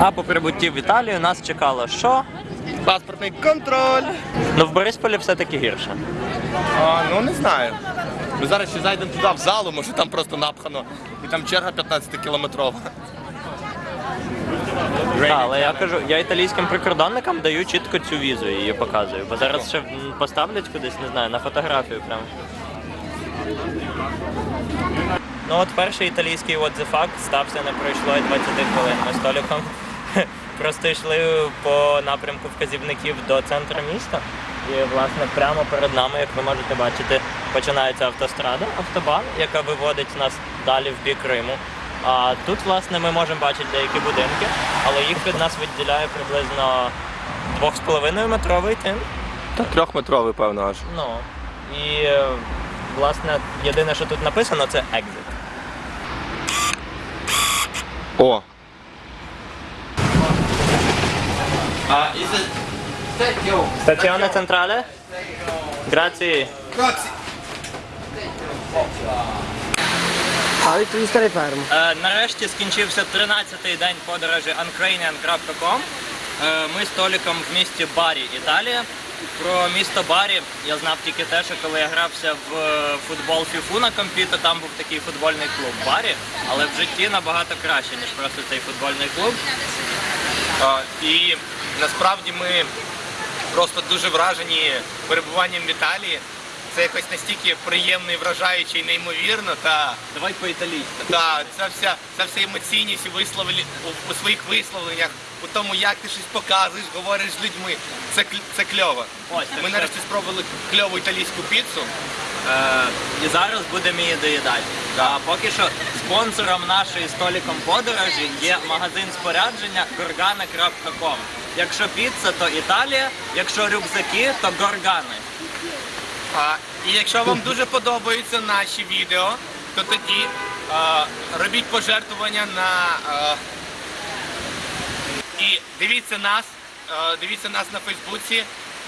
А по прибутті в Італію нас чекало що? Паспортний контроль. Ну в Борисполі все-таки гірше. А, ну не знаю. Ми зараз ще зайдемо туди в залу, може там просто напхано. І там черга 15 кілометрова. Та, але я кажу, я італійським прикордонникам даю чітко цю візу і її показую. Бо зараз ще поставлять кудись, не знаю, на фотографію прямо. Ну от перший італійський what the fuck стався не пройшло і 20 хвилин. Ми з Толіком просто йшли по напрямку вказівників до центру міста. І власне прямо перед нами, як ви можете бачити, починається автострада, автобан, яка виводить нас далі в бік Риму. А тут, власне, ми можемо бачити деякі будинки, але їх від нас відділяє приблизно 2,5 метровий тин. Та трьохметровий, певно, аж. Ну і власне єдине, що тут написано, це exit. О. Stazione centrale? Grazie. А ти стали ферму. Е, нарешті скінчився 13-й день подорожі uncranian.com. Е, ми з Толіком в місті Барі, Італія. Про місто Барі я знав тільки те, що коли я грався в футбол фіфу на компі, то там був такий футбольний клуб Барі, але в житті набагато краще, ніж просто цей футбольний клуб. І насправді ми просто дуже вражені перебуванням в Італії. Це якось настільки приємно і вражаюче і неймовірно. Та, Давай по-італійськи. та ця вся, ця вся емоційність у, висловлі, у, у своїх висловленнях, у тому, як ти щось показуєш, говориш з людьми. Це, це кльово. Ось, так Ми нарешті спробували кльову італійську піцу. Е, і зараз будемо її доїдати. А поки що спонсором нашої століком подорожі є магазин спорядження gorgana.com. Якщо піца, то Італія, якщо рюкзаки, то горгани. А, і якщо вам дуже подобаються наші відео, то тоді а, робіть пожертвування на. А, і дивіться нас, а, дивіться нас на Фейсбуці,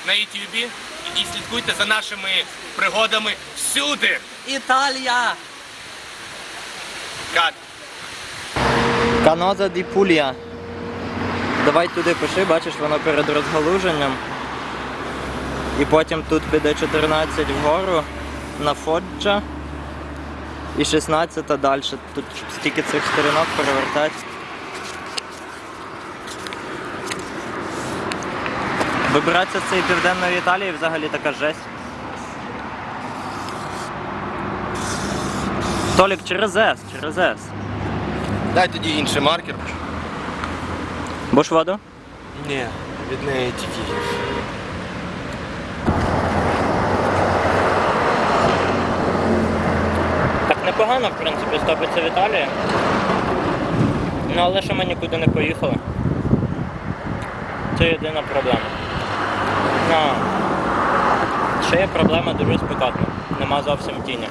на Ютубі і слідкуйте за нашими пригодами всюди. Італія! Кат. Каноза ді Пулія. Давай туди пиши, бачиш, воно перед розгалуженням. І потім тут піде 14 вгору на Фоджа. І 16 далі. Тут стільки цих сторінок перевертати. Вибиратися з цієї південної Італії взагалі така жесть. Толік через С, через С. Дай тоді інший маркер. Будеш воду? Ні, від неї тільки. Так непогано, в принципі, стопиться в Італії. Ну але що ми нікуди не поїхали. Це єдина проблема. А, ще є проблема дуже спекотна. Нема зовсім тіні.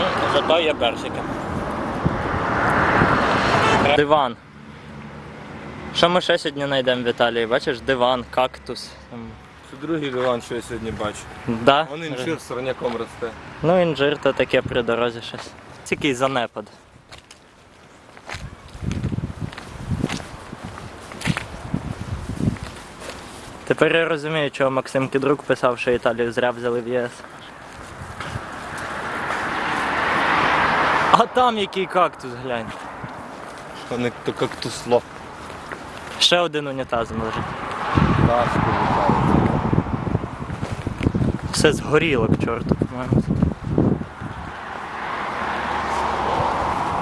Ну, зато є персики. Диван. Що ми ще сьогодні знайдемо в Італії? Бачиш, диван, кактус. Це другий диван, що я сьогодні бачу. Да? Вон інжир сорняком росте. Ну, інжир то таке при дорозі щось. Тільки занепад. Тепер я розумію, чого Максим Кідрук писав, що Італію зря взяли в ЄС. А там який кактус, глянь. Вони то кактусло. Ще один унітаз лежить. Ташку літає. Все згоріло к чорту, по-моєму.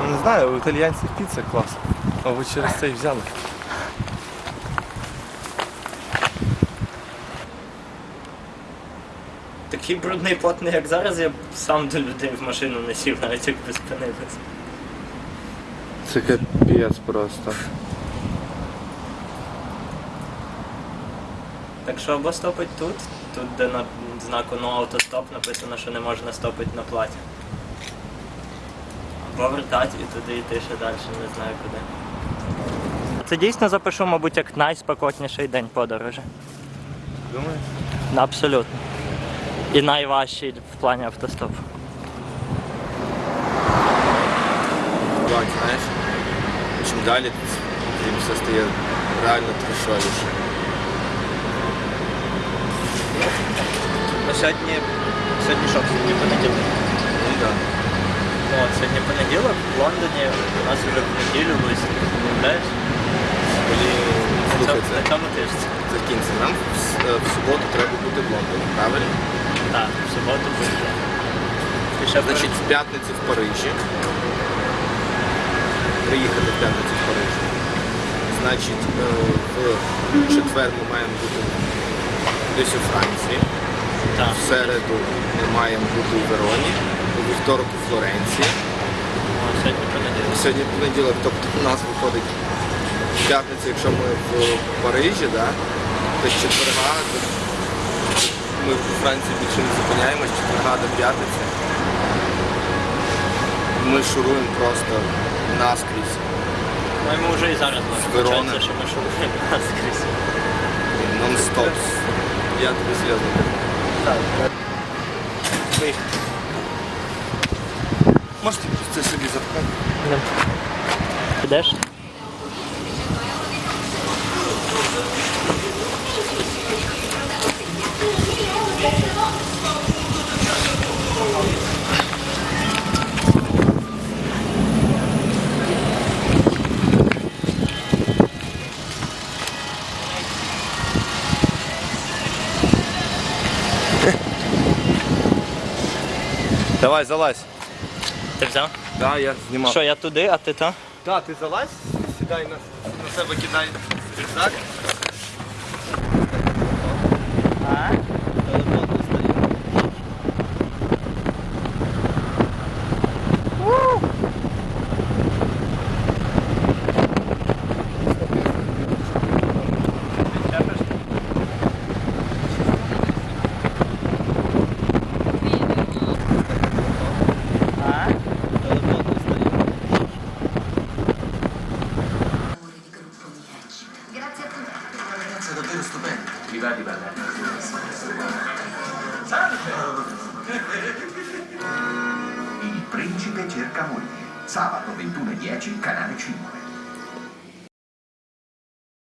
Ну, Не знаю, у італіянців піца клас. А ви через це й взяли. Такий брудний потний, як зараз, я б сам до людей в машину не сів, навіть якби спинитися. Це капець просто. Так що або стопить тут, тут де на знаку no автостоп написано, що не можна стопити на платі. Або вертати і туди йти ще далі, не знаю куди. Це дійсно запишу, мабуть, як найспекотніший день подорожі. Думаєш? Абсолютно. І найважчий в плані автостопу. Так, знаєш, чим далі, і все стає реально трешовіше. Ну, сьогодні, сьогодні що, сьогодні понеділок. Ну так. Ну, от сьогодні понеділок в Лондоні, у нас вже в неділю виступ, уявляєш? Блін, слухайте, На цьому тижні. закінці. Нам в, е, в суботу треба бути в Лондоні, правильно? Так, в суботу буде. Значить, в п'ятницю в Парижі. Приїхати в п'ятницю в Париж. Значить, е, в четвер ми маємо бути десь у Франції. Так. В середу ми маємо бути у Вероні, у вівторок у Флоренції. О, сьогодні понеділок. Сьогодні понеділок, тобто у нас виходить в п'ятницю, якщо ми в Парижі, да, то з четверга ми в Франції більше не зупиняємось, четверга до п'ятниці. Ми шуруємо просто наскрізь. Ну, йому вже і зараз може що ми шукаємо наскрізь. Нон-стоп. Я тобі серйозно Можете це собі запхати? Підеш? Давай, залазь. Ти взяв? Так, я знімав. Що, я туди, а ти там? Так, ти залазь, сідай на, на себе, кидай рюкзак. Ragazza davvero stupenda. Mi va di ballare. Il principe cerca moglie. Sabato 21.10, canale 5.